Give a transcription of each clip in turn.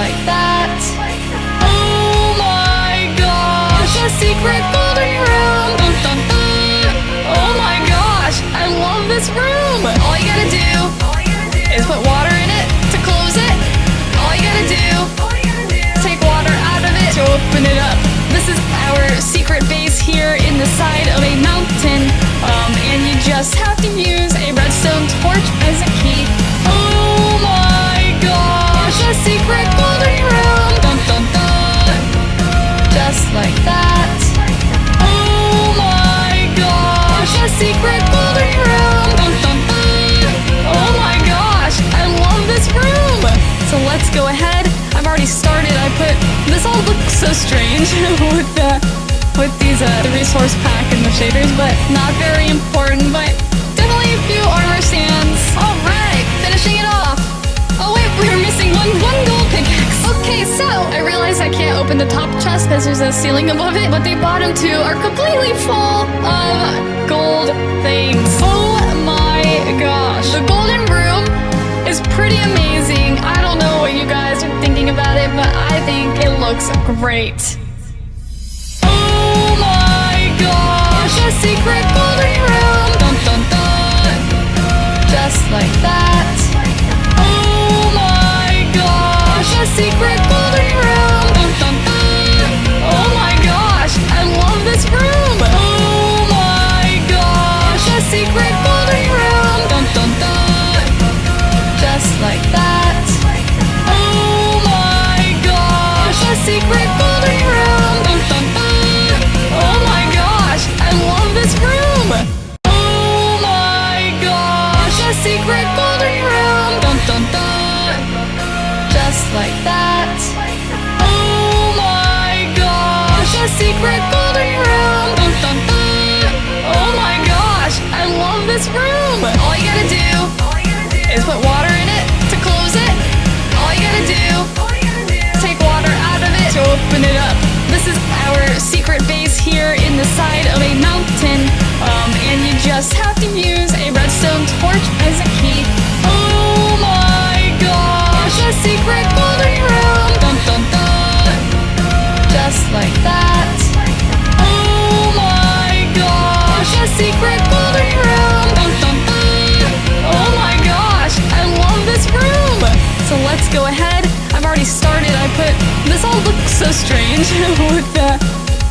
like that. Oh my gosh, a secret golden room. Dun, dun, dun. Oh my gosh, I love this room. All you gotta do is put water in it to close it. All you gotta do, is take water out of it to open it up. This is our secret base here in the side of a mountain. Um, and you just have to use a redstone torch as a key. Go ahead. I've already started. I put this all looks so strange with the with these uh, the resource pack and the shaders, but not very important. But definitely a few armor stands. All right, finishing it off. Oh wait, we were missing one one gold pickaxe. Okay, so I realize I can't open the top chest because there's a ceiling above it, but the bottom two are completely full of gold things. Oh my gosh, the golden room pretty amazing. I don't know what you guys are thinking about it, but I think it looks great. Oh my gosh, a secret golden room. Just like that. Oh my gosh, a secret room. Oh my gosh, I love this room. Oh my gosh, a secret room. Dun dun dun. Like that. Oh my gosh, a secret golden room. Dun dun dun. Oh my gosh, I love this room. Oh my gosh, a secret open it up. This is our secret base here in the side of a mountain. Um, and you just have to use a redstone torch as a key. Oh my gosh, It's a secret golden room. Dun dun dun. Just like that. Oh my gosh, It's a secret golden room. Dun dun dun. Oh my gosh, I love this room. So let's go ahead. All looks so strange with the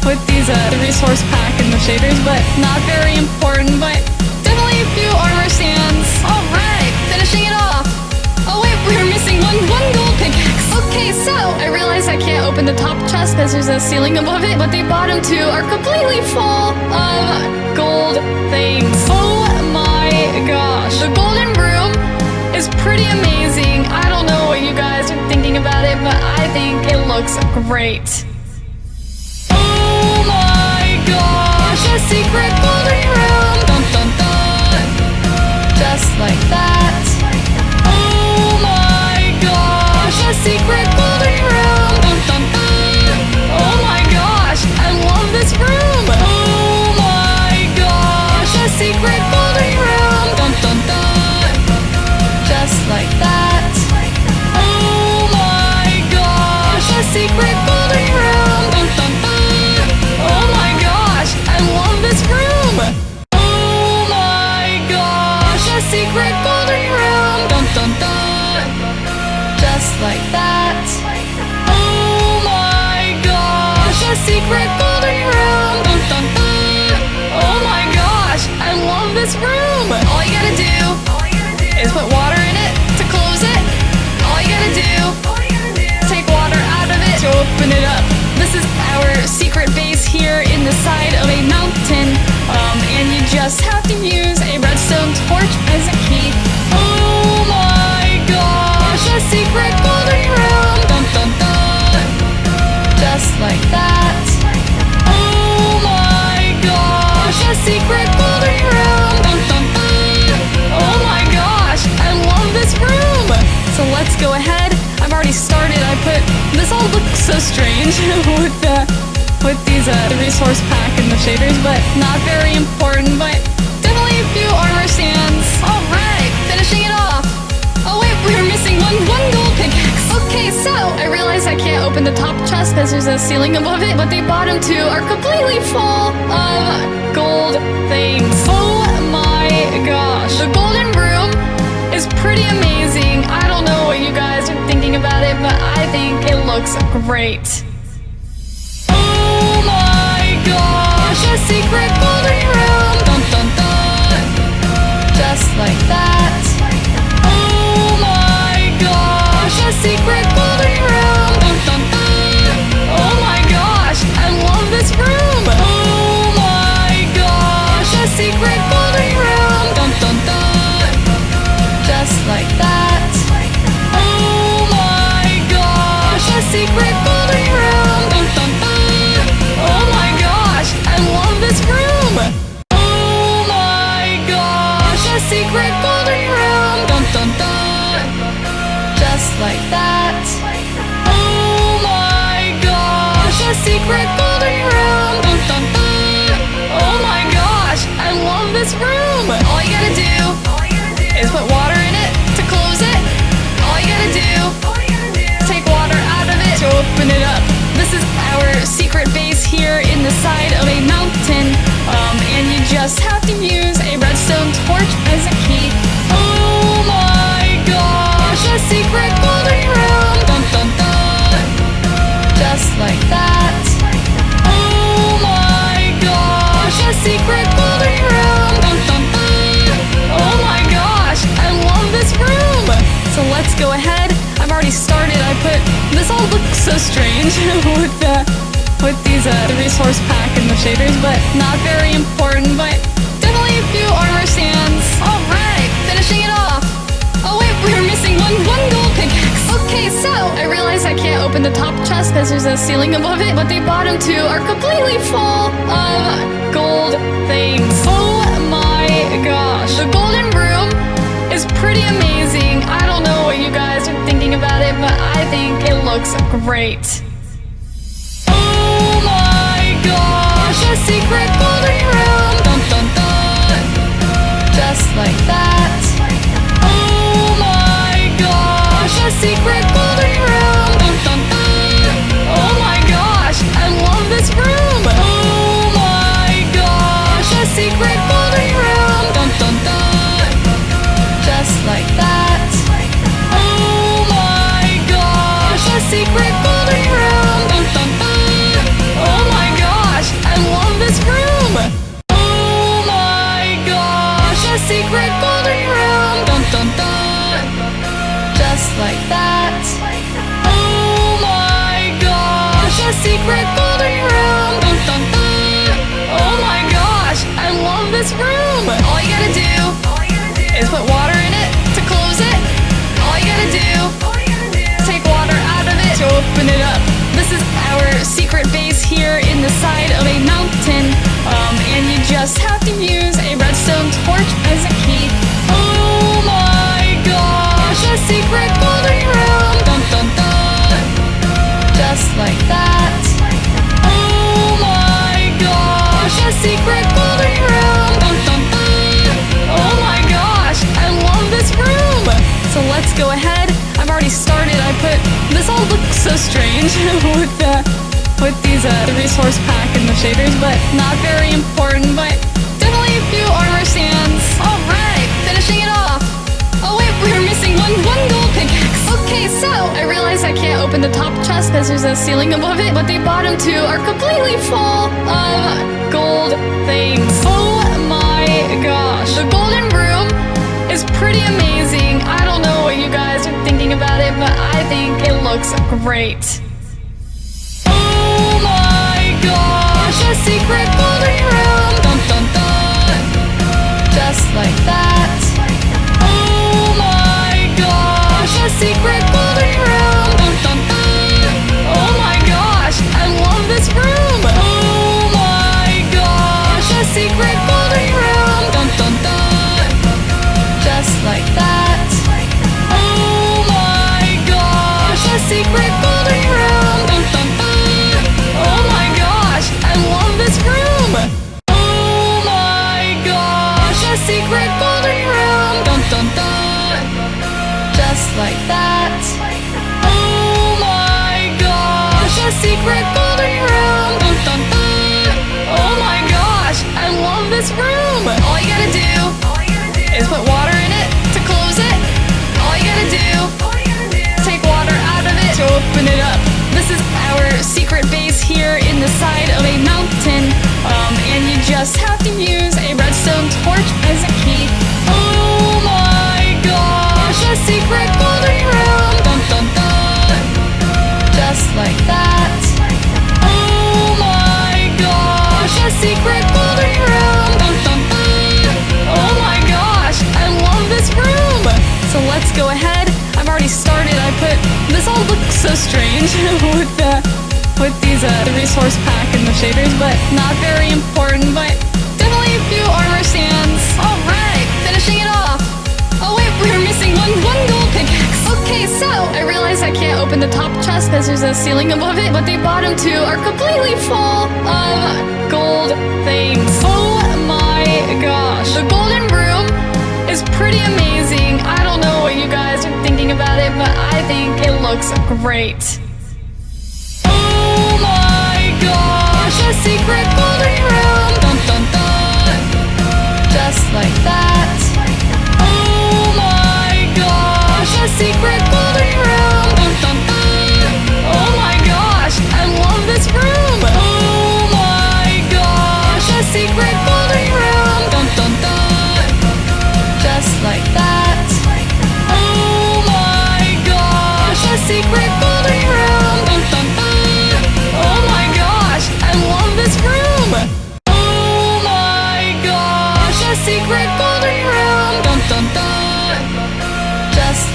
with these uh, the resource pack and the shaders, but not very important. But definitely a few armor stands. All right, finishing it off. Oh wait, we were missing one one gold pickaxe. Okay, so I realize I can't open the top chest because there's a ceiling above it, but the bottom two are completely full of gold things. Oh my gosh, the golden room is pretty amazing. I don't know what you guys are thinking about it, but I think it looks great. Oh my gosh, a secret golden room. Dun dun dun. Just like that. Oh my gosh, a secret golden room. Dun dun dun. Oh my gosh, I love this room. Like that. Secret golden room. Dun dun dun. Oh my gosh, I love this room. So let's go ahead. I've already started. I put this all looks so strange with the with these uh, the resource pack and the shaders, but not very important. But definitely a few armor stands. All right, finishing it off. Oh wait, we were missing one one. Okay, so I realized. I can't open the top chest because there's a ceiling above it, but the bottom two are completely full of gold things. Oh my gosh. The golden room is pretty amazing. I don't know what you guys are thinking about it, but I think it looks great. Oh my gosh, a secret golden room. Dun dun dun. Just like that. Our secret base here in the side of a mountain, um, and you just have to use a redstone torch as a key. Oh my gosh, a secret golden room! Dun dun dun! Just like that. Oh my gosh, a secret golden room! Dun dun dun! Oh my gosh, I love this room! So let's go ahead. I've already started. I put this all looks so strange with the with these uh, the resource pack and the shaders, but not very important. But definitely a few armor stands. All right, finishing it off. Oh wait, we were missing one one gold pickaxe. Okay, so I realize I can't open the top chest because there's a ceiling above it, but the bottom two are completely full of gold things. Oh my gosh, the golden pretty amazing. I don't know what you guys are thinking about it, but I think it looks great. Oh my gosh, a secret golden room. Dun dun dun. Just like that. Oh my gosh, a secret our secret base here in the side of a mountain, um, and you just have to use a redstone torch as a key. Oh my gosh, a secret golden room! Dun dun dun! Just like that. Oh my gosh, a secret golden room! Dun dun dun! Oh my gosh, I love this room! So let's go ahead. I've already started. I put this all looks so strange with the uh, the resource pack and the shaders, but not very important. But definitely a few armor stands. All right, finishing it off. Oh wait, we were missing one one gold pickaxe. Okay, so I realize I can't open the top chest because there's a ceiling above it, but the bottom two are completely full of gold things. Oh my gosh, the golden room is pretty amazing. I don't know what you guys are thinking about it, but I think it looks great. A secret golden room. Dun dun dun. Just like that. Oh my gosh, a secret golden room. Great.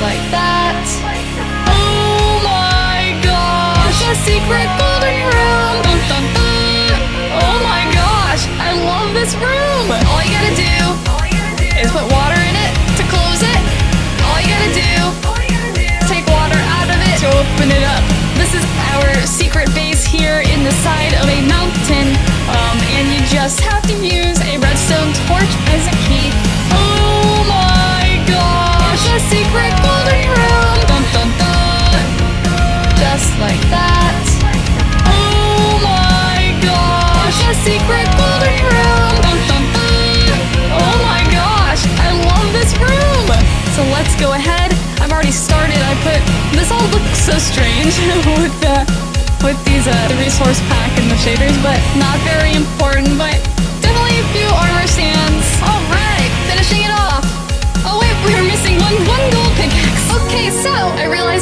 Like that. Oh my gosh, a secret golden room. Dun dun dun. Oh my gosh, I love this room. All you gotta do is put water in it to close it. All you gotta do, take water out of it to open it up. This is our secret base here in the side of a mountain, um, and you just have to use a redstone torch as a key. Oh my secret golden room! Dun dun dun! Just like that. Oh my gosh, a secret golden room! Dun dun dun! Oh my gosh, I love this room! So let's go ahead. I've already started. I put this all looks so strange with the with these uh the resource pack and the shaders, but not very important. But definitely a few armor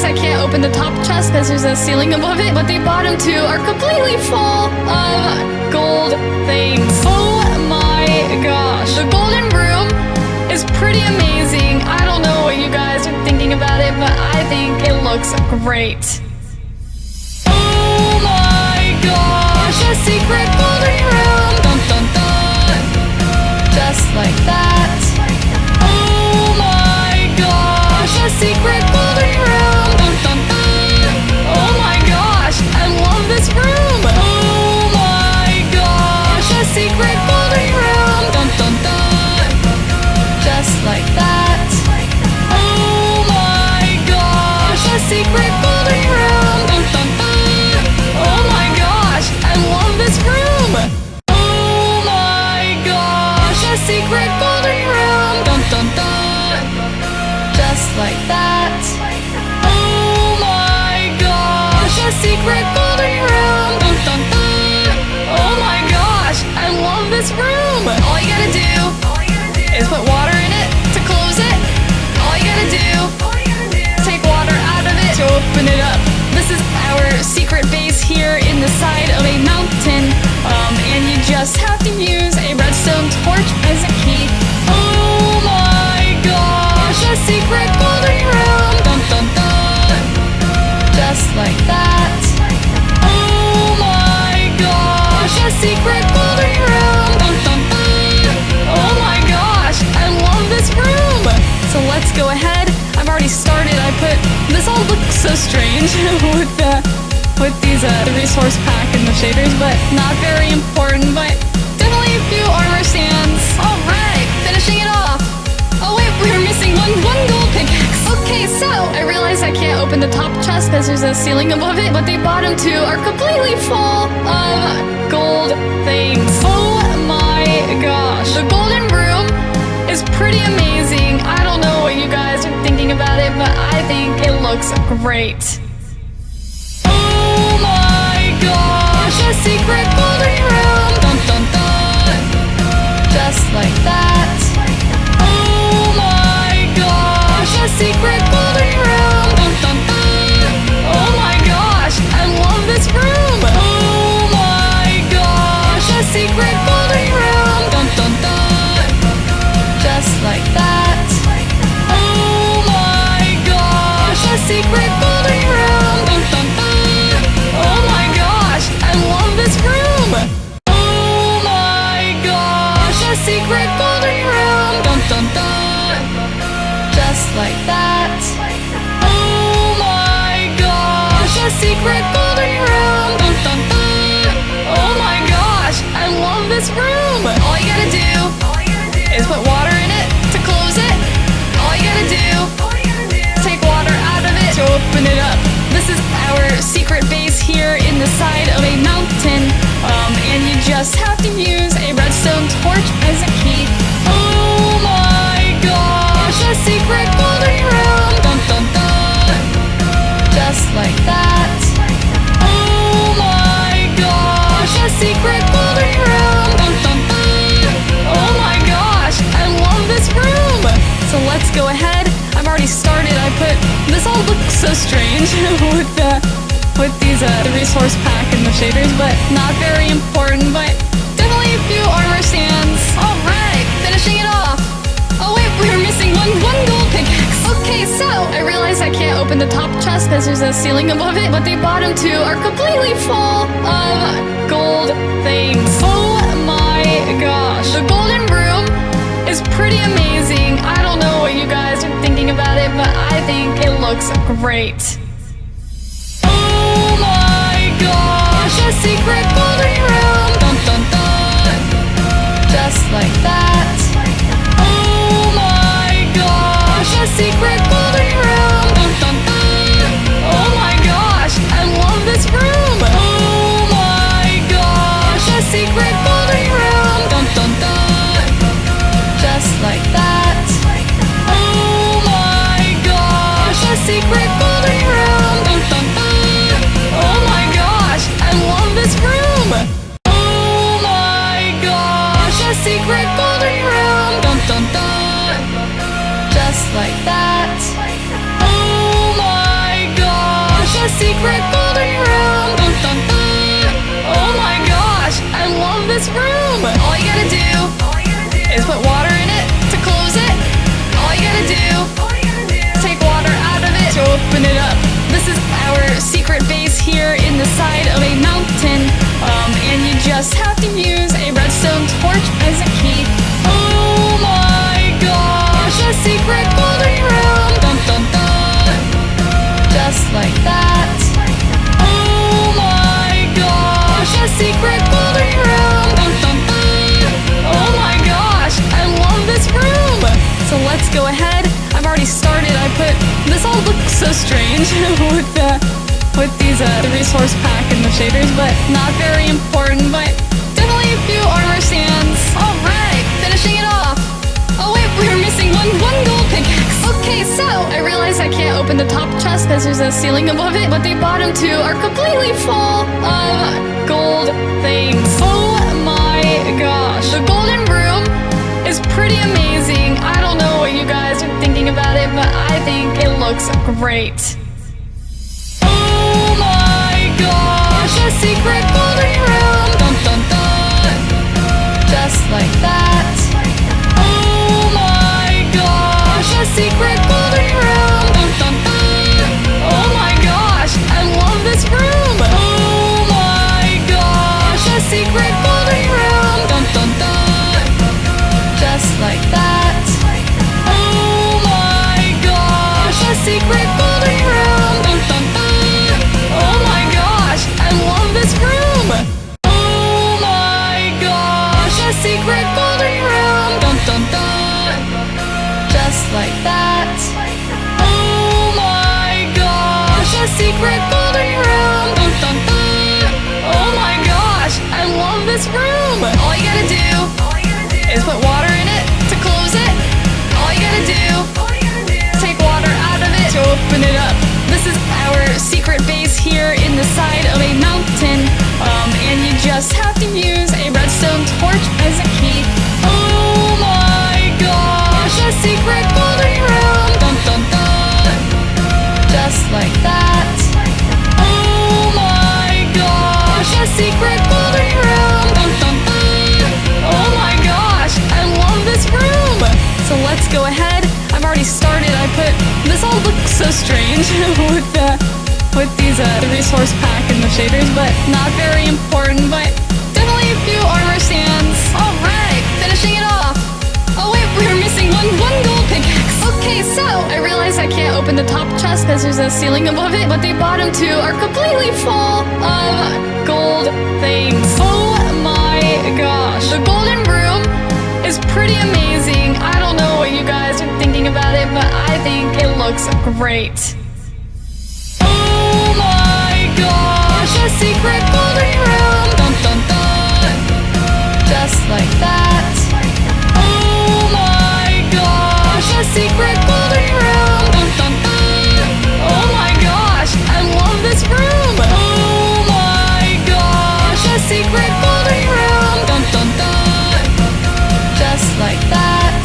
I can't open the top chest because there's a ceiling above it, but the bottom two are completely full of gold things. Oh my gosh, the golden room is pretty amazing. I don't know what you guys are thinking about it, but I think it looks great. Oh my gosh, a secret golden room. Dun dun dun. Just like that. Just have to use a redstone torch as a key. Oh my gosh, a secret golden room! Dun dun dun! Just like that. Oh my gosh, a secret golden room! Dun dun dun! Oh my gosh, I love this room! So let's go ahead. I've already started. I put this all looks so strange with the with these uh resource pack and the shaders, but not very important. But definitely a few armor stands. All right, finishing it off. Oh wait, we were missing one one gold pickaxe. Okay, so I realize I can't open the top chest because there's a ceiling above it, but the bottom two are completely full of gold things. Oh my gosh, the golden room is pretty amazing. I don't know what you guys are thinking about it, but I think it looks great. A secret golden room. Like that. Oh my gosh, a secret golden room! Dun dun dun! Oh my gosh, I love this room! All you gotta do is put water in it to close it. All you gotta do, is take water out of it to open it up. This is our secret base here in the side of a mountain. Um, and you just have to use a redstone torch as a key. Oh my gosh, a secret golden room! Dun dun dun! Just like that. Oh my gosh, a secret golden room! Dun dun dun! Oh my gosh, I love this room! So let's go ahead. I've already started. I put this all looks so strange with the with these uh, the resource pack and the shaders, but not very important. But definitely a few armor stands. All right, we one gold pickaxe. Okay, so I realize I can't open the top chest because there's a ceiling above it, but the bottom two are completely full of gold things. Oh my gosh, the golden room is pretty amazing. I don't know what you guys are thinking about it, but I think it looks great. Oh my gosh, a secret golden room! Dun dun dun! Just like that. Secret secret golden room! Dun dun! Oh my gosh, I love this room! All you gotta do is put water in it to close it. All you gotta do, take water out of it to open it up. This is our secret base here in the side of a mountain. Um, and you just have to use a redstone torch as a key. Oh my gosh, a secret golden room! Like that. Oh my gosh, a secret golden room! Dun dun dun! Oh my gosh, I love this room! So let's go ahead. I've already started. I put this all looks so strange with the with these uh, the resource pack and the shaders, but not very important. But definitely a few armor stands. Okay, so I realize I can't open the top chest because there's a ceiling above it, but the bottom two are completely full of gold things. Oh my gosh, the golden room is pretty amazing. I don't know what you guys are thinking about it, but I think it looks great. Oh my gosh, a secret golden room. Dun dun dun. Just like that. Secret golden room. Dun dun dun. Oh my gosh, I love this room. Oh my gosh, a secret golden room. Dun dun dun. Just like that.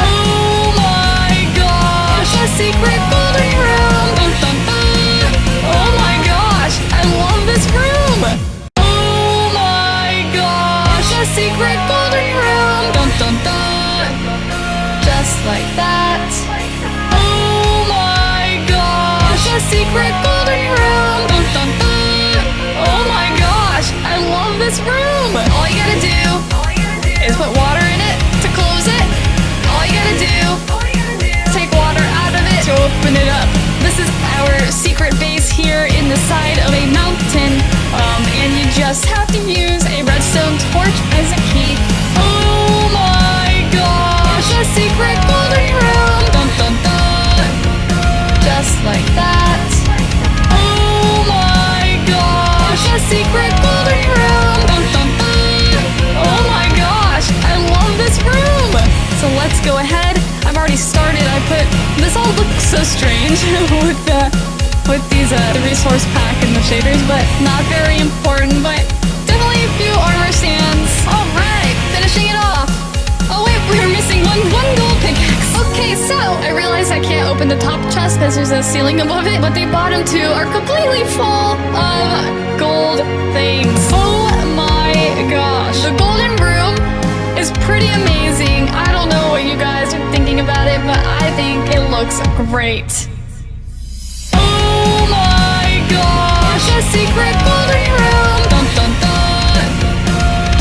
Oh my gosh, a secret golden room. Dun dun dun. Oh my gosh, I love this room. Oh my gosh, a secret golden room. Like that. Oh my gosh, a secret golden room. Dun dun dun. Oh my gosh, I love this room. All you gotta do is put water in it to close it. All you gotta do, take water out of it to open it up. This is our secret base here in the side of a mountain. Um, and you just have to use a redstone torch as a key. Oh my a secret golden room. Dun dun dun. Just like that. Oh my gosh, a secret golden room. Dun dun dun. Oh my gosh, I love this room. So let's go ahead. I've already started. I put this all looks so strange with the with these uh, the resource pack and the shaders, but not very important. But definitely a few armor stands. So I realize I can't open the top chest because there's a ceiling above it, but the bottom two are completely full of gold things. Oh my gosh, the golden room is pretty amazing. I don't know what you guys are thinking about it, but I think it looks great. Oh my gosh, a secret golden room.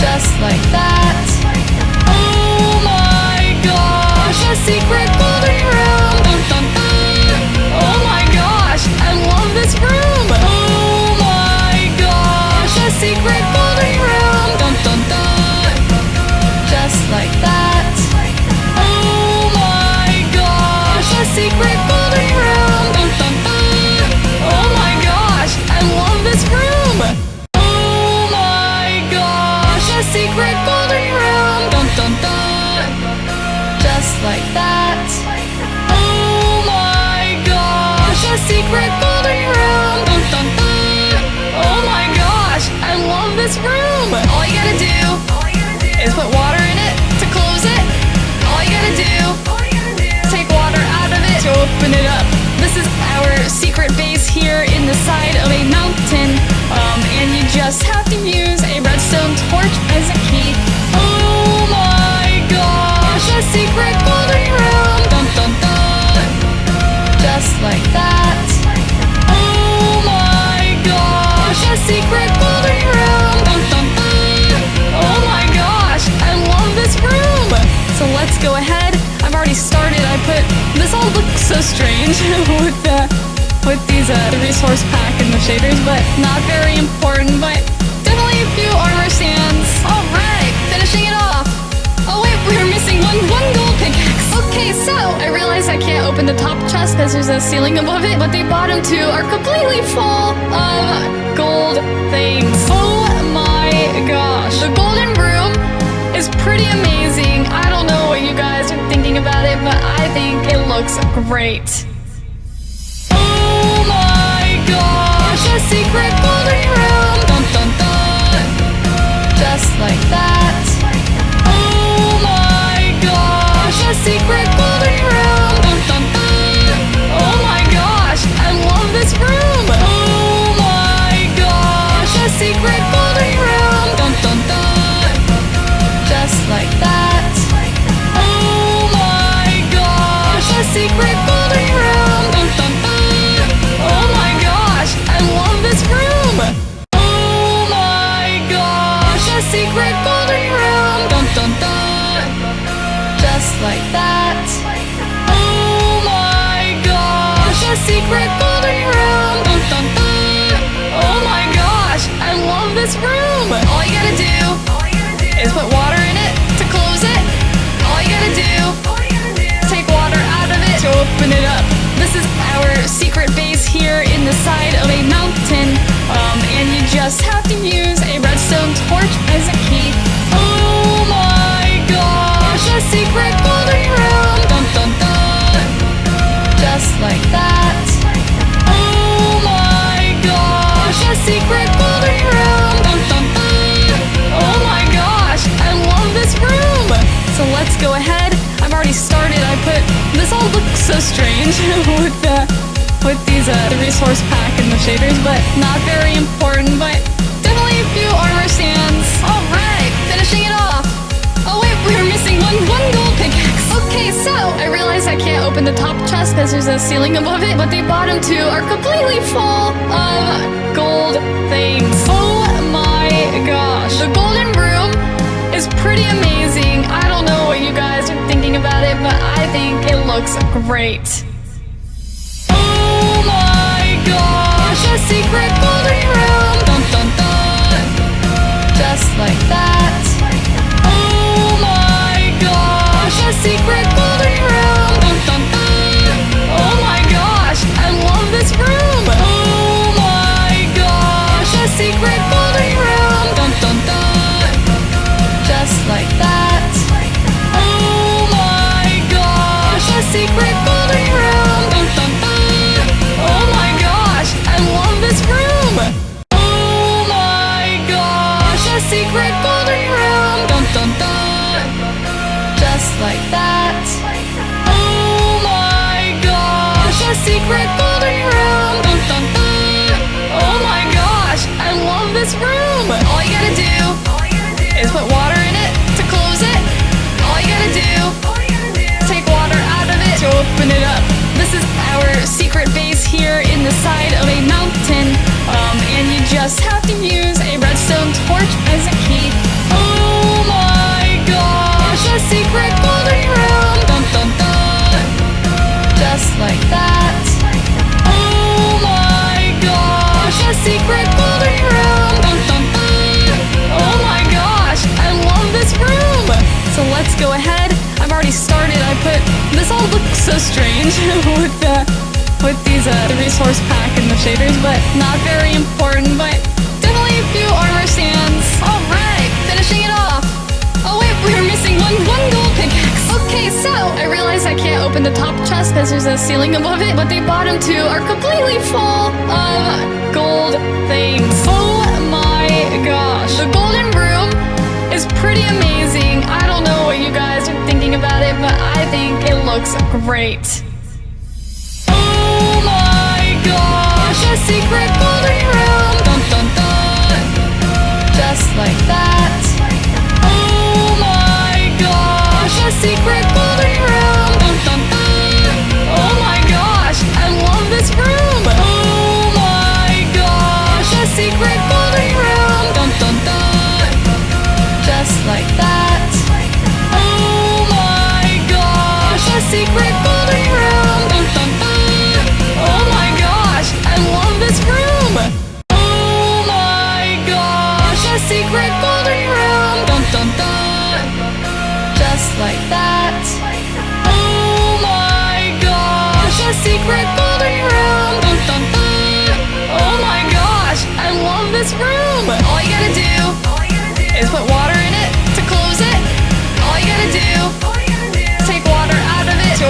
Just like that. Oh my gosh, a secret this room. Oh my gosh, a secret golden room. Dun dun dun. Just like that. Oh my gosh, a secret golden room. Dun dun dun. Oh my gosh, I love this room. Oh my gosh, a secret golden room. Dun dun dun. Just like that. Oh my gosh, a secret golden room. Is put water in it to close it. All you gotta do, take water out of it to open it up. This is our secret base here in the side of a mountain. Um, and you just have to use a redstone torch as a key. Oh my gosh, a secret golden room. Dun dun dun. Just like that. Oh my gosh, a secret golden room. Go ahead. I've already started. I put this all looks so strange with the with these uh, the resource pack and the shaders, but not very important. But definitely a few armor stands. All right, finishing it off. Oh wait, we were missing one one gold pickaxe. Okay, so I realize I can't open the top chest because there's a ceiling above it, but the bottom two are completely full of gold things. Oh my gosh, the golden is pretty amazing. I don't know what you guys are thinking about it, but I think it looks great. Oh my gosh, a secret golden room. Dun dun dun. Just like that. Oh my gosh, a secret Oh my gosh, a secret folding room. Dun, dun, dun. Oh my gosh, I love this room. Oh my gosh, a secret folding room. Dun, dun, dun. Just like that. Oh my gosh, a secret folding room. Dun, dun, dun. Oh my gosh, I love this room. All you gotta do is put water in Take water out of it to open it up. This is our secret base here in the side of a mountain. Um, and you just have to use a redstone torch as a key. Oh my gosh! It's a secret golden room! Dun dun dun! Just like that. Oh my gosh! It's a secret golden room! Dun dun dun! Oh my gosh! I love this room! So let's go ahead this all looks so strange with the with these uh, the resource pack and the shaders, but not very important. But definitely a few armor stands. All right, finishing it off. Oh wait, we were missing one one gold pickaxe. Okay, so I realize I can't open the top chest because there's a ceiling above it, but the bottom two are completely full of gold things. Oh my gosh, the golden room is pretty amazing. I don't know what you guys are thinking about it, but I think it looks great. Oh my gosh, a secret golden room. Dun dun dun. Just like that. Oh my gosh, a secret like that. Oh my gosh, a secret golden room. Dun dun dun. Oh my gosh, I love this room. All you gotta do is put water in it to close it. All you gotta do, take water out of it to open it up. This is our secret base here in the side of a mountain, um, and you just have to use a redstone torch as a key. A secret golden room! Dun dun dun! Just like that. Oh my gosh, a secret golden room! Dun dun dun! Oh my gosh, I love this room! So let's go ahead. I've already started. I put this all looks so strange with the with these uh, the resource pack and the shaders, but not very important. But definitely a few armor stands. All right, realize I the top chest because there's a ceiling above it, but the bottom two are completely full of gold things. Oh my gosh, the golden room is pretty amazing. I don't know what you guys are thinking about it, but I think it looks great. Oh my gosh, secret golden room. Just like that. Oh my gosh, a secret golden room.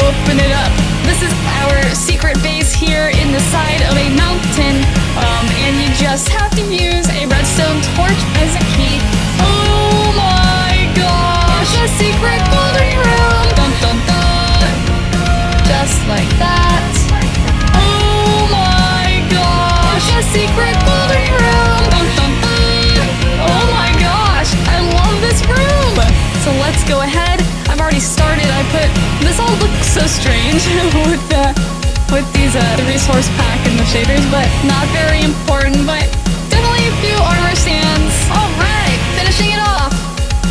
Open it up. This is our secret base here in the side of a mountain, um, and you just have to use a redstone torch as a key. Oh my gosh, a secret golden room! Dun dun dun! Just like that. Oh my gosh, a secret golden room! Dun dun dun! Oh my gosh, I love this room! So let's go ahead. I've already started. I put this all looks so strange with the with these uh, the resource pack and the shaders, but not very important. But definitely a few armor stands. All right, finishing it off.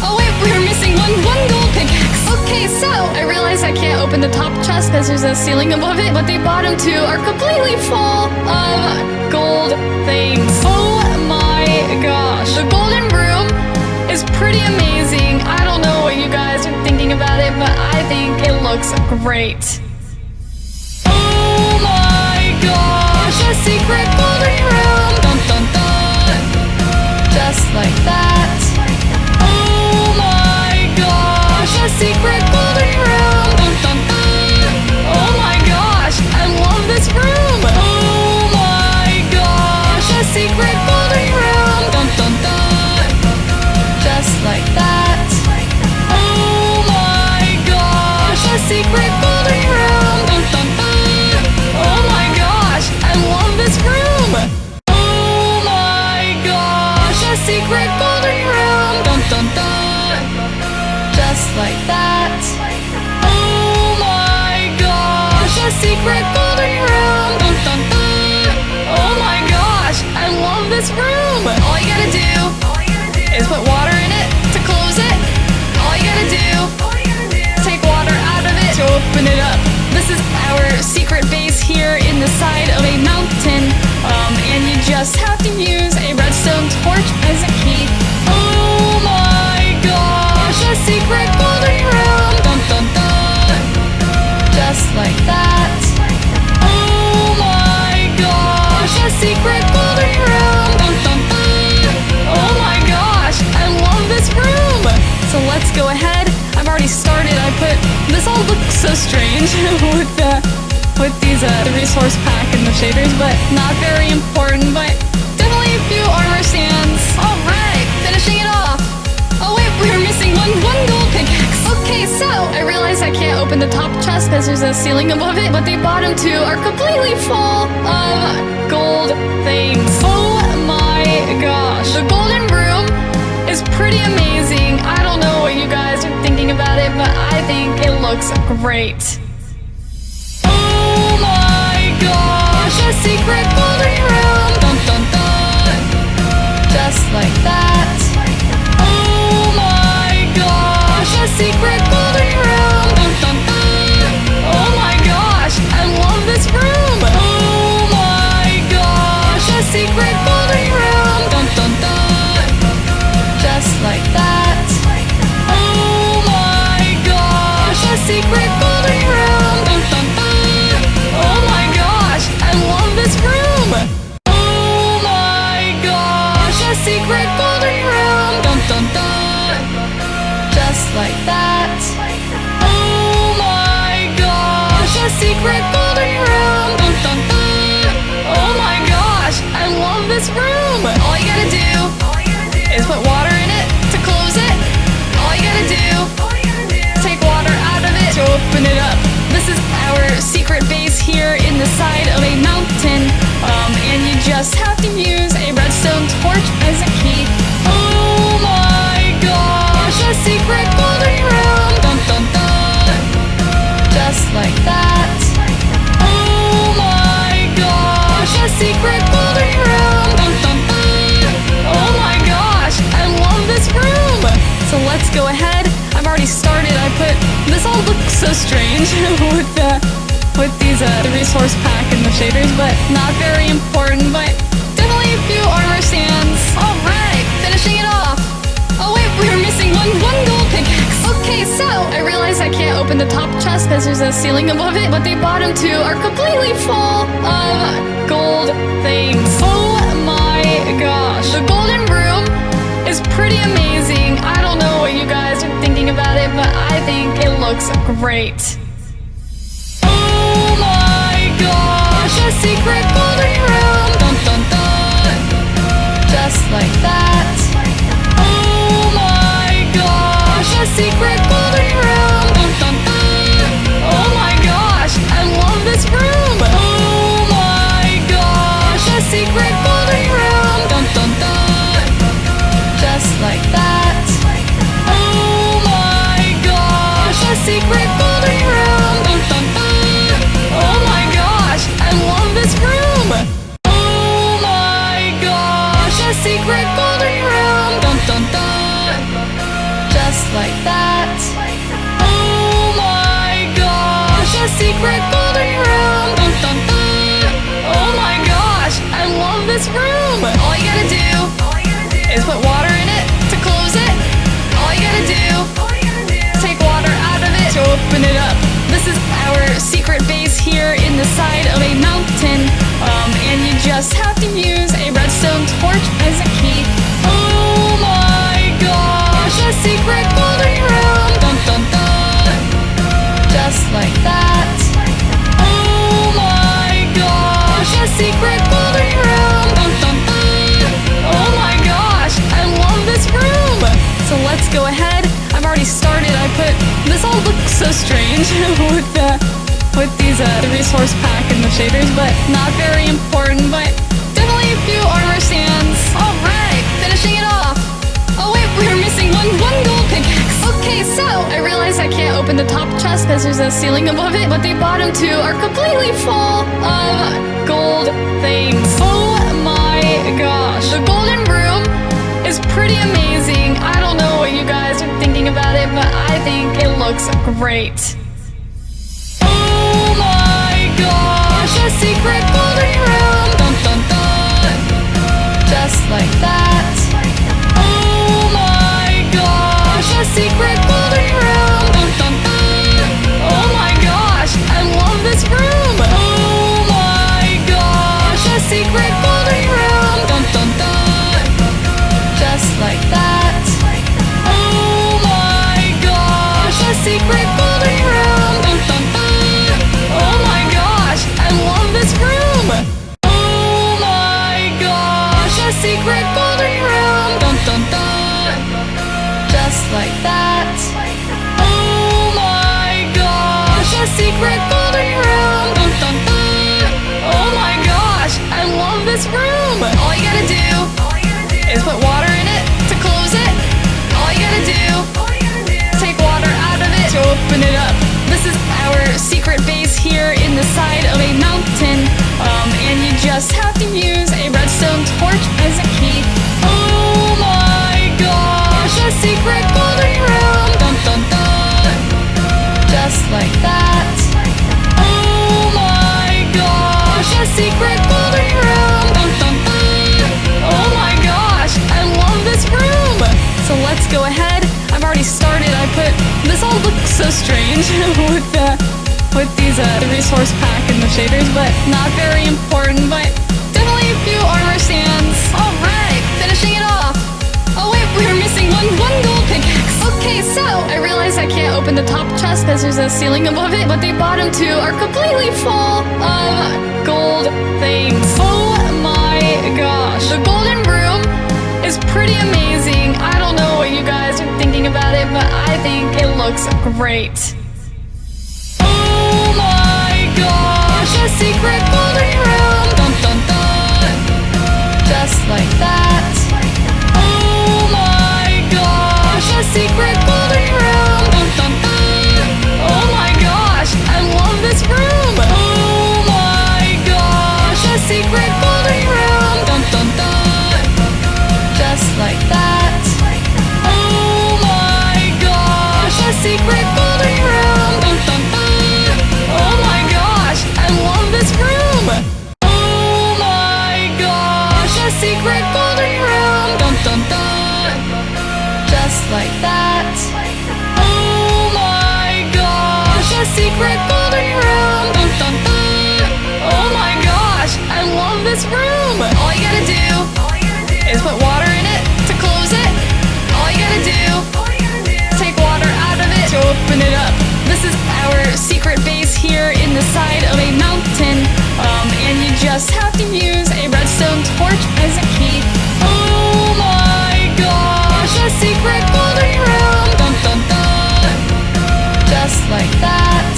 Oh wait, we were missing one one gold pickaxe. Okay, so I realize I can't open the top chest because there's a ceiling above it, but the bottom two are completely full of gold things. Oh my gosh, the golden room is pretty amazing. I don't know what you guys thinking about it, but I think it looks great. Oh my gosh, a secret golden room. Dun dun dun. Just like that. Oh my a secret golden room. Oh my gosh, I love this room. Oh my gosh, a secret golden room. Just like that. secret golden room. Bum, bum, bum. Oh my gosh, I love this room. Oh my gosh, a secret golden room. Dum, dum, dum. Just like that. Oh my gosh, a secret golden room. Dum, dum, dum. Oh my gosh, I love this room. All you gotta do is put water in it to close it. All you gotta do to open it up. This is our secret base here in the side of a mountain. Um, and you just have to use a redstone torch as a key. Oh my gosh, a secret golden room. Dun dun dun. Just like that. Oh my gosh, a secret golden room. Dun dun dun. Oh my gosh, I love this room. So let's go ahead. This all looks so strange with the with these uh, the resource pack and the shaders, but not very important. But definitely a few armor stands. All right, finishing it off. Oh wait, we were missing one one gold pickaxe. Okay, so I realize I can't open the top chest because there's a ceiling above it, but the bottom two are completely full of gold things. Oh my gosh, the golden room is pretty amazing. I don't know what you guys are thinking about it, but I think it looks great. Oh my gosh, a secret golden room. Dun dun dun. Just like that. Oh my gosh, a secret golden room. Dun dun dun. Oh my gosh, I love this room. Oh my gosh, a secret like that. Oh my gosh, a secret golden room. Oh my gosh, I love this room. Oh my gosh, a secret golden room. Just like that. Oh my gosh, a secret golden room. Oh my gosh, I love this room. All you gotta do is put water in open it up. This is our secret base here in the side of a mountain. Um, and you just have to use a redstone torch as a key. Oh my gosh, a secret golden room. Dun dun dun. Just like that. Oh my gosh, a secret golden room. Oh my gosh, I love this room. So let's go ahead. I put this all looks so strange with the with these uh, the resource pack and the shaders, but not very important. But definitely a few armor stands. All right, finishing it off. Oh wait, we were missing one one gold pickaxe. Okay, so I realize I can't open the top chest because there's a ceiling above it, but the bottom two are completely full of gold things. Oh my gosh, the golden room is pretty amazing. I don't know what you guys are thinking about it, but I think it looks great. Oh my gosh, a secret golden room. Dun dun dun. Just like that. Oh my gosh, a secret golden room. Dun dun dun. Oh my gosh, I love this room. Oh my gosh, a secret like that. Oh my gosh, a secret golden room. Oh my gosh, I love this room. Oh my gosh, a secret golden room. Just like that. Oh my gosh, a secret golden room. Oh my gosh, I love this room. All you gotta do is put water open it up. This is our secret base here in the side of a mountain. Um, and you just have to use a redstone torch as a key. Oh my gosh, a secret golden room. Dun dun dun. Just like that. Oh my gosh, a secret golden room. Resource pack and the shaders, but not very important. But definitely a few armor stands. All right, finishing it off. Oh wait, we were missing one one gold pickaxe. Okay, so I realized I can't open the top chest because there's a ceiling above it, but the bottom two are completely full of gold things. Oh my gosh. The golden room is pretty amazing. I don't know what you guys are thinking about it, but I think it looks great. Secret golden room. Dun dun dun. Just like that. Oh my gosh, a secret like that. Oh my gosh, a secret golden room. Dun dun dun. Oh my gosh, I love this room. All you gotta do is put water in it to close it. All you gotta do, is take water out of it to open it up. This is our secret base here in the side of a mountain. Um, and you just have to use a redstone torch as a key. Oh my a secret golden room. Dun dun dun. Just like that. Oh my gosh, a secret golden room. Dun dun dun. Oh my gosh, I love this room. So let's go ahead. I've already started. I put this all looks so strange with the with these uh, the resource pack and the shaders, but not very important. But definitely a few armor stands. All right, finishing it off. One one gold pickaxe. Okay, so I realize I can't open the top chest because there's a ceiling above it, but the bottom two are completely full of gold things. Oh my gosh, the golden room is pretty amazing. I don't know what you guys are thinking about it, but I think it looks great. Oh my gosh, a secret golden room. Dun dun dun. Just like that. Secret golden like that. Oh my gosh, a secret golden room. Dun dun dun. Oh my gosh, I love this room. All you gotta do is put water in it to close it. All you gotta do, is take water out of it to open it up. This is our secret base here in the side of a mountain. Um, and you just have to use a redstone torch as a key. Oh my gosh, a secret golden room. Dun dun dun. Just like that.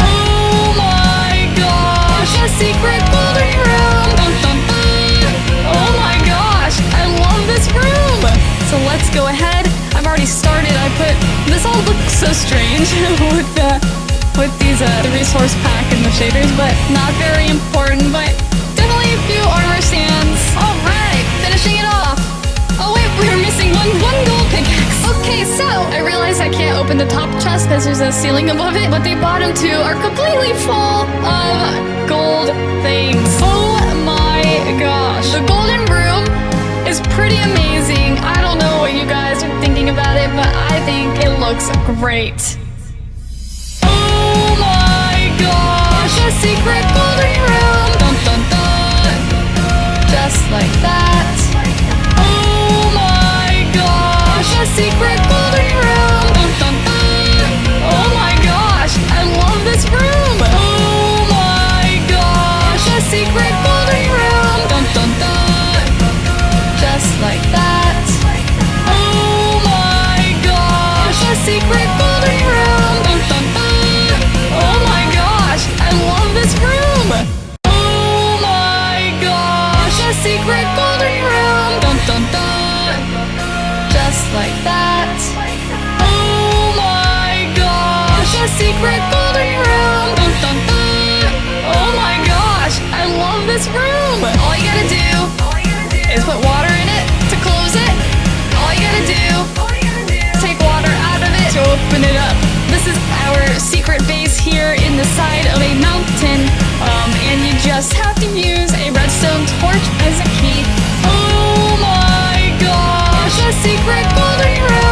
Oh my gosh, a secret golden room. Dun dun dun. Oh my gosh, I love this room. So let's go ahead. I've already started. I put this all looks so strange with the with these uh, the resource pack and the shaders, but not very important. But top chest because there's a ceiling above it, but the bottom two are completely full of gold things. Oh my gosh, the golden room is pretty amazing. I don't know what you guys are thinking about it, but I think it looks great. Oh my gosh, a secret golden room. Dun dun dun. Just like that. Oh my gosh, a secret golden room. secret folding room. Dun dun dun. Just like that. Oh my gosh. A secret folding room. Dun dun dun. Oh my gosh. I love this room. Oh my gosh. A secret folding room. Dun dun dun. Just like that. Oh my gosh. A secret folding room. this room. All you gotta do is put water in it to close it. All you gotta do is take water out of it to open it up. This is our secret base here in the side of a mountain. Um, and you just have to use a redstone torch as a key. Oh my gosh, a secret golden room.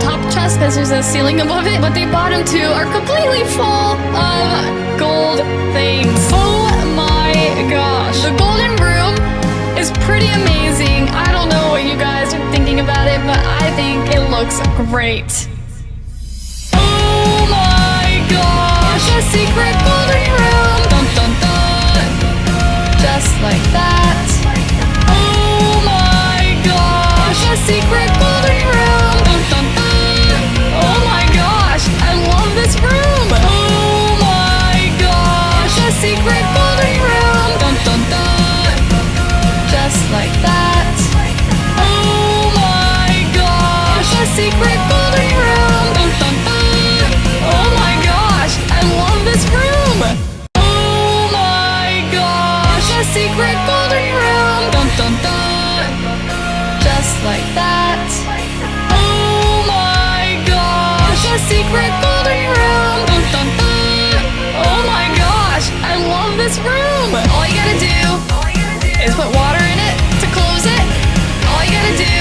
Top chest because there's a ceiling above it, but the bottom two are completely full of gold things. Oh my gosh, the golden room is pretty amazing. I don't know what you guys are thinking about it, but I think it looks great. Oh my gosh, a secret golden room! Just like that. Oh my gosh, a secret golden room! Love this room! Oh my gosh, a secret golden room! Dun dun dun! Just like that. Oh my gosh, a secret golden room! Dun dun dun! Oh my gosh, I love this room! Oh my gosh, a secret golden room! Dun dun dun! Just like that. Oh my gosh, a secret golden this room! All you gotta do is put water in it to close it. All you gotta do,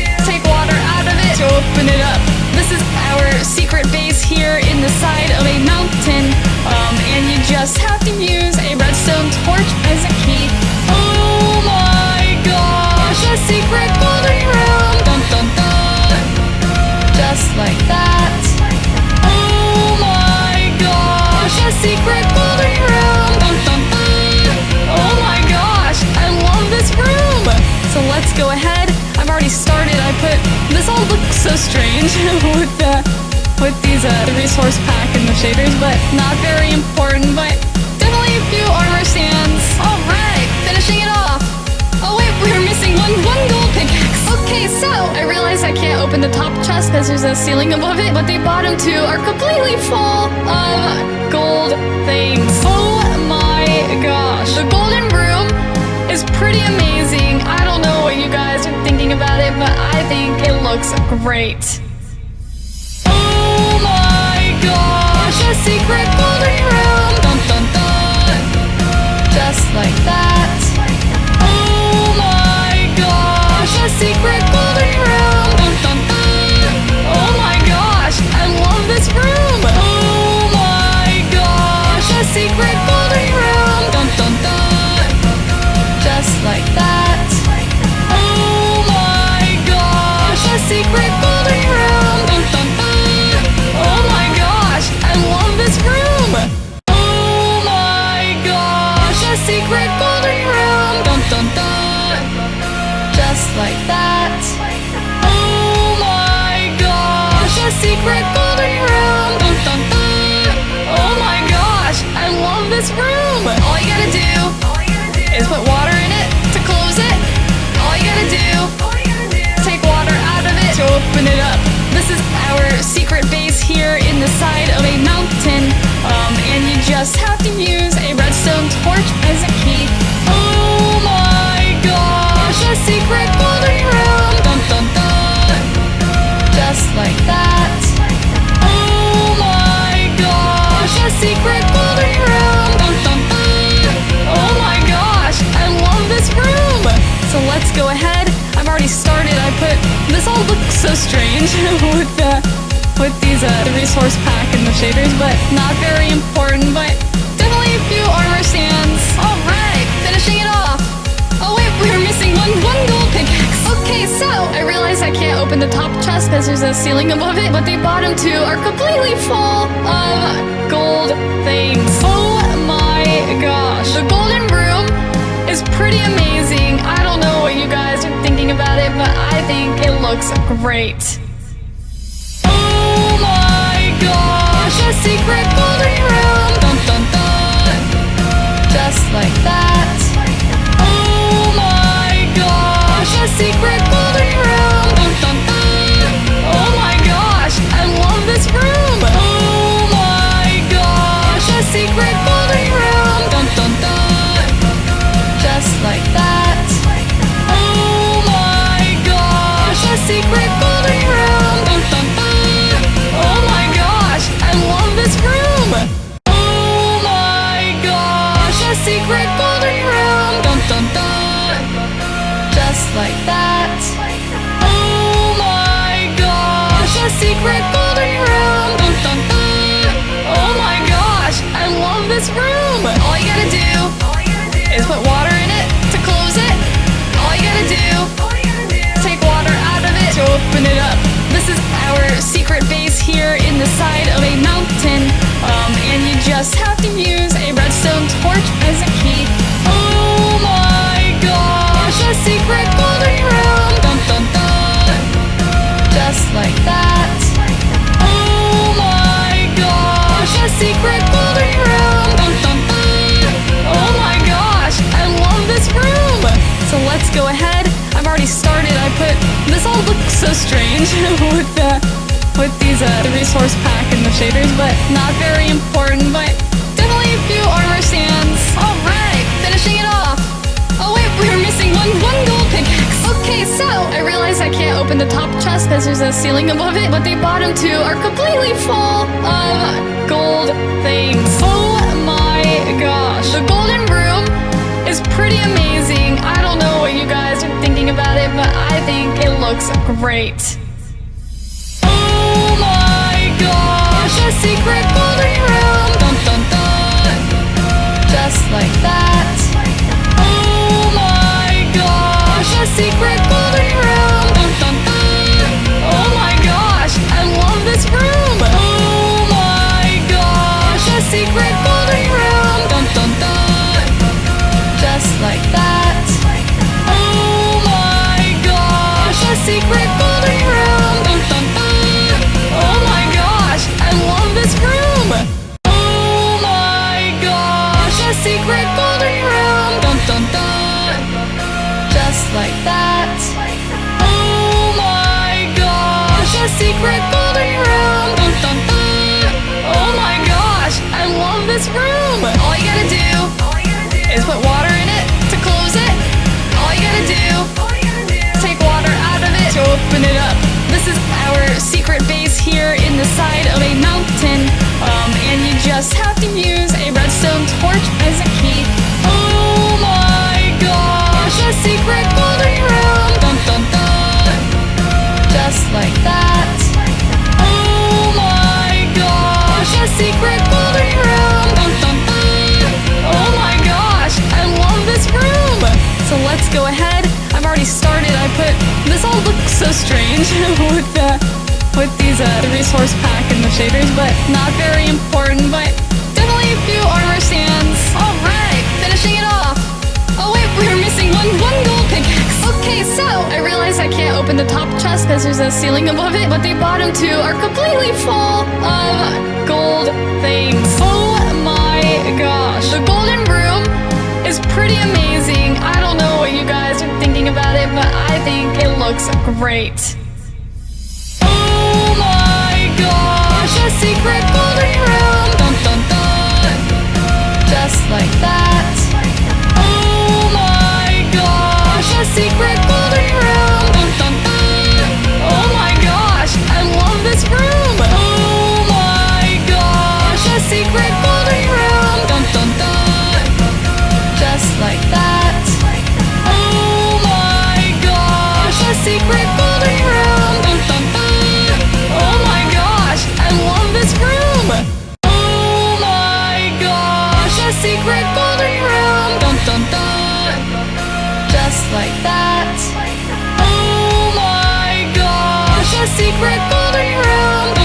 is take water out of it to open it up. This is our secret base here in the side of a mountain. Um, and you just have to use a redstone torch as a key. So strange with the with these uh, the resource pack and the shaders, but not very important. But definitely a few armor stands. All right, finishing it off. Oh wait, we were missing one one gold pickaxe. Okay, so I realize I can't open the top chest because there's a ceiling above it, but the bottom two are completely full of gold things. Oh my gosh, the golden room is pretty amazing. I don't know what you guys are thinking about it, but I think it looks great. Oh my gosh, a secret golden room! Dun dun dun! Just like that. Oh my gosh, a secret golden room! Dun dun dun! Oh my gosh, I love this room! Like that. Oh my gosh, a secret golden room! Oh my gosh, I love this room! Oh my gosh, a secret golden room! Just like that. Oh my gosh, a secret golden room! Oh my gosh, I love this room! All you gotta do is put water open it up. This is our secret base here in the side of a mountain. Um, and you just have strange with the with these uh, the resource pack and the shaders, but not very important. But definitely a few armor stands. All right, finishing it off. Oh wait, we were missing one one gold pickaxe. Okay, so I realize I can't open the top chest because there's a ceiling above it, but the bottom two are completely full of gold things. Oh my gosh, the golden room was pretty amazing. I don't know what you guys are thinking about it, but I think it looks great. Oh my gosh, a secret room. Dun, dun, dun. Just like that. like that. Oh my gosh! It's a secret golden room! Dun, dun, dun. Oh my gosh! I love this room! All you gotta do is put water in it to close it. All you gotta do is take water out of it to open it up. This is our secret base there's a ceiling above it, but the bottom two are completely full of gold things. Oh my gosh, the golden room is pretty amazing. I don't know what you guys are thinking about it, but I think it looks great. Oh my gosh, a secret golden room. Just like that. Oh my gosh, a secret like that. Oh my gosh, a secret golden room. Dun dun dun. Oh my gosh, I love this room. All you gotta do is put water in it to close it. All you gotta do, take water out of it to open it up. This is our secret base here in the side of a mountain. Um, and you just have to use a redstone torch so strange with the with these uh, the resource pack and the shaders, but not very important. But definitely a few armor stands. All right, finishing it off. Oh wait, we were missing one one gold pickaxe. Okay, so I realize I can't open the top chest because there's a ceiling above it, but the bottom two are completely full of gold things. Oh my gosh, the golden room is pretty amazing. I don't know what you guys are thinking about it, but I think it looks great. Oh my gosh, a secret golden room. Dun dun dun. Just like that. Oh my gosh, a secret golden room. Like that. Oh my gosh, a secret golden room. Oh my gosh, I love this room. Oh my gosh, a secret golden room. Just like that. Oh my gosh, a secret golden room.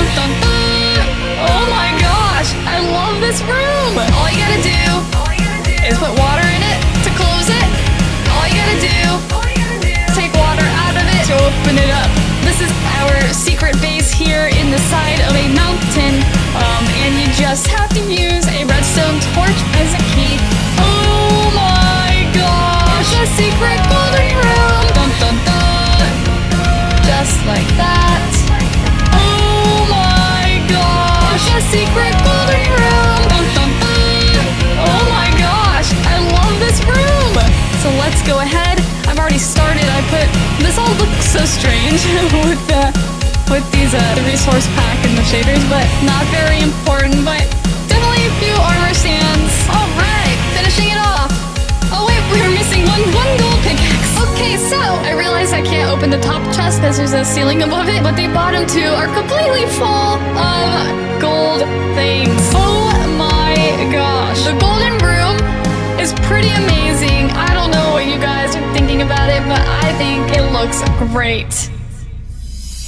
Oh my gosh, I love this room. All you gotta do is put water open it up. This is our secret base here in the side of a mountain. Um, and you just have to use a redstone torch as a key. Oh my gosh, a secret so strange with the with these uh, the resource pack and the shaders, but not very important. But definitely a few armor stands. All right, finishing it off. Oh wait, we were missing one one gold pickaxe. Okay, so I realize I can't open the top chest because there's a ceiling above it, but the bottom two are completely full of gold things. Oh my gosh, the golden room is pretty amazing. I don't know what you guys are thinking about it, but I think it looks great.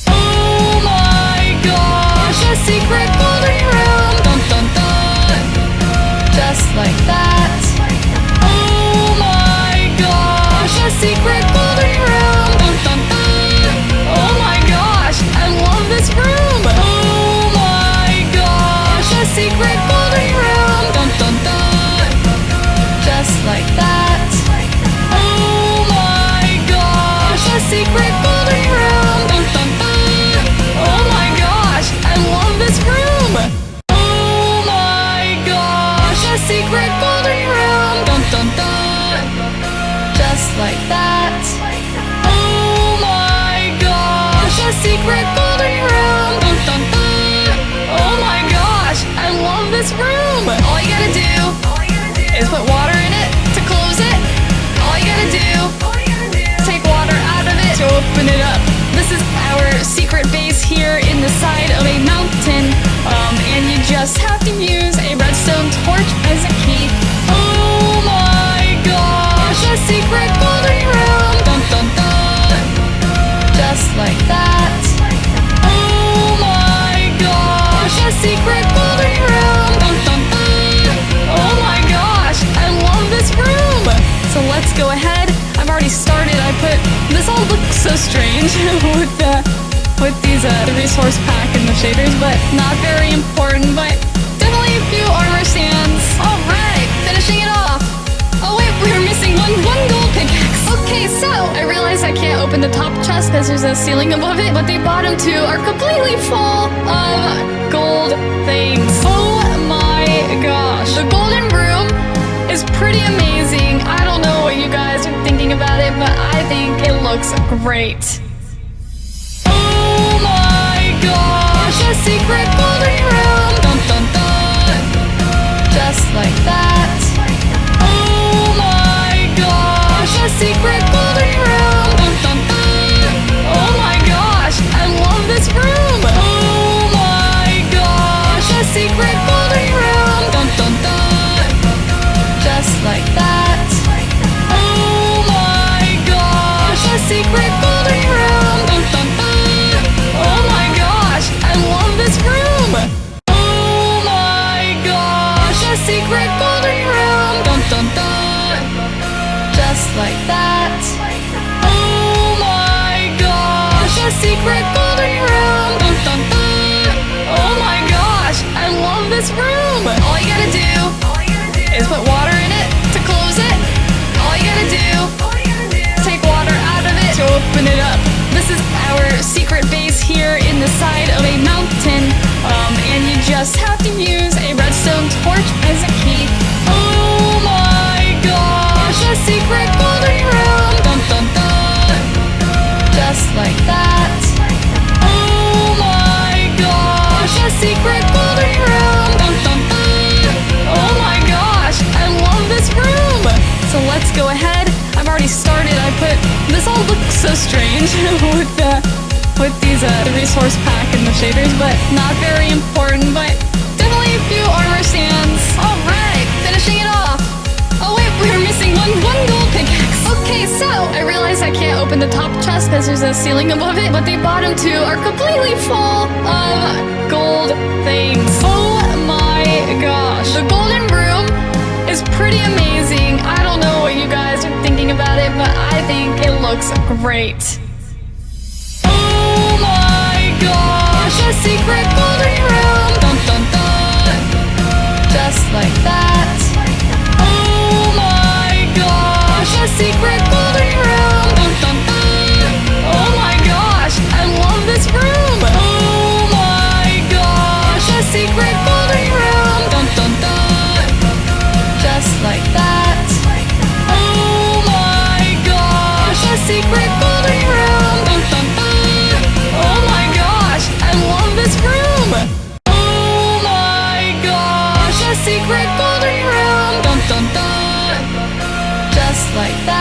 Oh my gosh, a secret golden room. Dun dun dun. Just like that. Oh my gosh, a secret golden room. Dun dun dun. Oh my gosh, I love this room. Oh my gosh, a secret just like that. Oh my gosh, a secret golden room. Oh my gosh, I love this room. Oh my gosh, a secret golden room. Just like that. Oh my gosh, a secret golden room. Oh my gosh, I love this room. Oh my gosh, a secret room. Just like that. Oh my gosh, a secret room. Oh my gosh, I love this room. So let's go ahead. I've already started. I put this all looks so strange with the with these uh, the resource pack and the shaders, but not very important. But definitely a few armor Okay, so I realize I can't open the top chest because there's a ceiling above it, but the bottom two are completely full of gold things. Oh my gosh, the golden room is pretty amazing. I don't know what you guys are thinking about it, but I think it looks great. Oh my gosh, a secret golden room. Dun dun dun. Just like that. A secret golden room. Dun dun dun. Oh my gosh, I love this room. Oh my gosh, a secret golden room. Dun dun dun. Just like that. Oh my gosh, secret like that. Oh my gosh, a secret golden room. Dun dun dun. Oh my gosh, I love this room. All you gotta do is put water in it to close it. All you gotta do, take water out of it to open it up. This is our secret base here in the side of a mountain. Um, and you just have to use a redstone torch as a key. Secret golden room. Dun dun dun. Just like that. Oh my gosh, a secret golden room. Dun dun dun. Oh my gosh, I love this room. So let's go ahead. I've already started. I put this all looks so strange with the with these uh, the resource pack and the shaders, but not very important. But open the top chest because there's a ceiling above it, but the bottom two are completely full of gold things. Oh my gosh, the golden room is pretty amazing. I don't know what you guys are thinking about it, but I think it looks great. Oh my gosh, a secret golden room. Just like that. Oh my gosh, a secret room. Oh my gosh, a secret golden room. Dun dun dun. Just like that. Oh my gosh, a secret golden room. Dun dun dun. Oh my gosh, I love this room. Oh my gosh, a secret golden room. Dun dun dun. Just like that.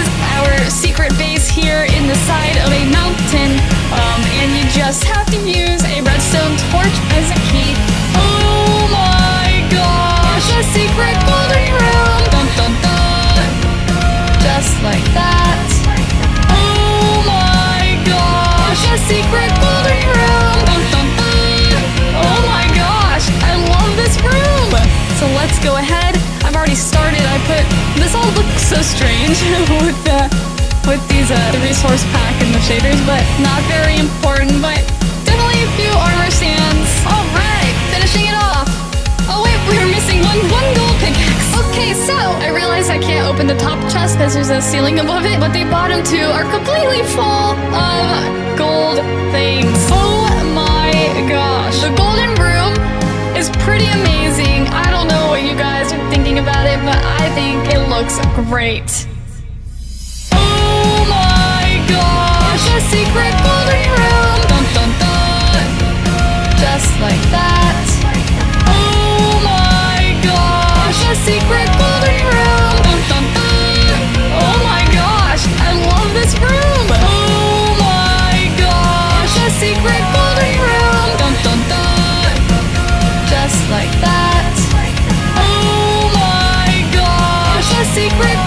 Is our secret base here in the side of a mountain. Um, and you just have to use a redstone torch as a key. Oh my gosh, a secret golden room. Dun dun dun. Just like that. Oh my gosh, a secret golden room. Dun dun dun. Oh my gosh, I love this room. So let's go ahead. I've already started. I put so strange with the with these uh, the resource pack and the shaders, but not very important. But definitely a few armor stands. All right, finishing it off. Oh wait, we were missing one one gold pickaxe. Okay, so I realized I can't open the top chest because there's a ceiling above it, but the bottom two are completely full of gold things. Oh my gosh, the golden brew is pretty amazing. I don't know what you guys are thinking about it, but I think it looks great. Oh my gosh. Just like that. Oh my gosh, a secret secret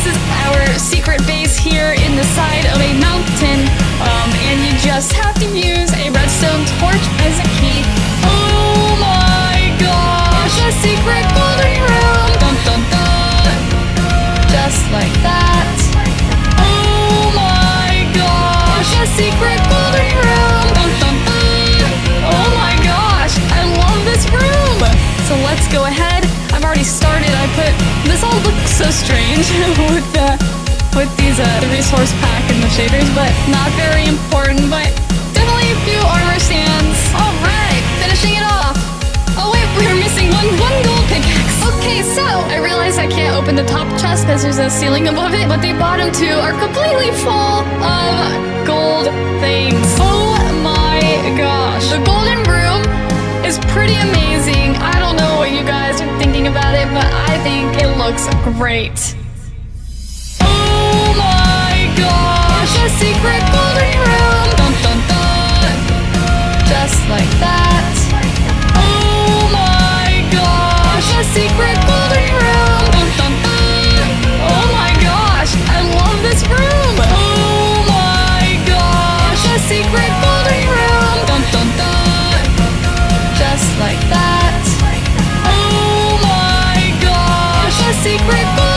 This is our secret base here in the side of a mountain. Um, and you just have to use a redstone torch as a key. Oh my gosh, a secret golden room. Dun dun dun. Just like that. Oh my gosh, a secret golden room. Oh my gosh, I love this room. So let's go ahead. I've already started. I put so strange with the with these uh resource pack and the shaders, but not very important. But definitely a few armor stands. All right, finishing it off. Oh wait, we were missing one one gold pickaxe. Okay, so I realize I can't open the top chest because there's a ceiling above it, but the bottom two are completely full of gold things. Oh my gosh, the room is pretty amazing. I don't know what you guys are thinking about it, but I think it looks great. Oh my gosh. Just like that. Oh my gosh, a secret secret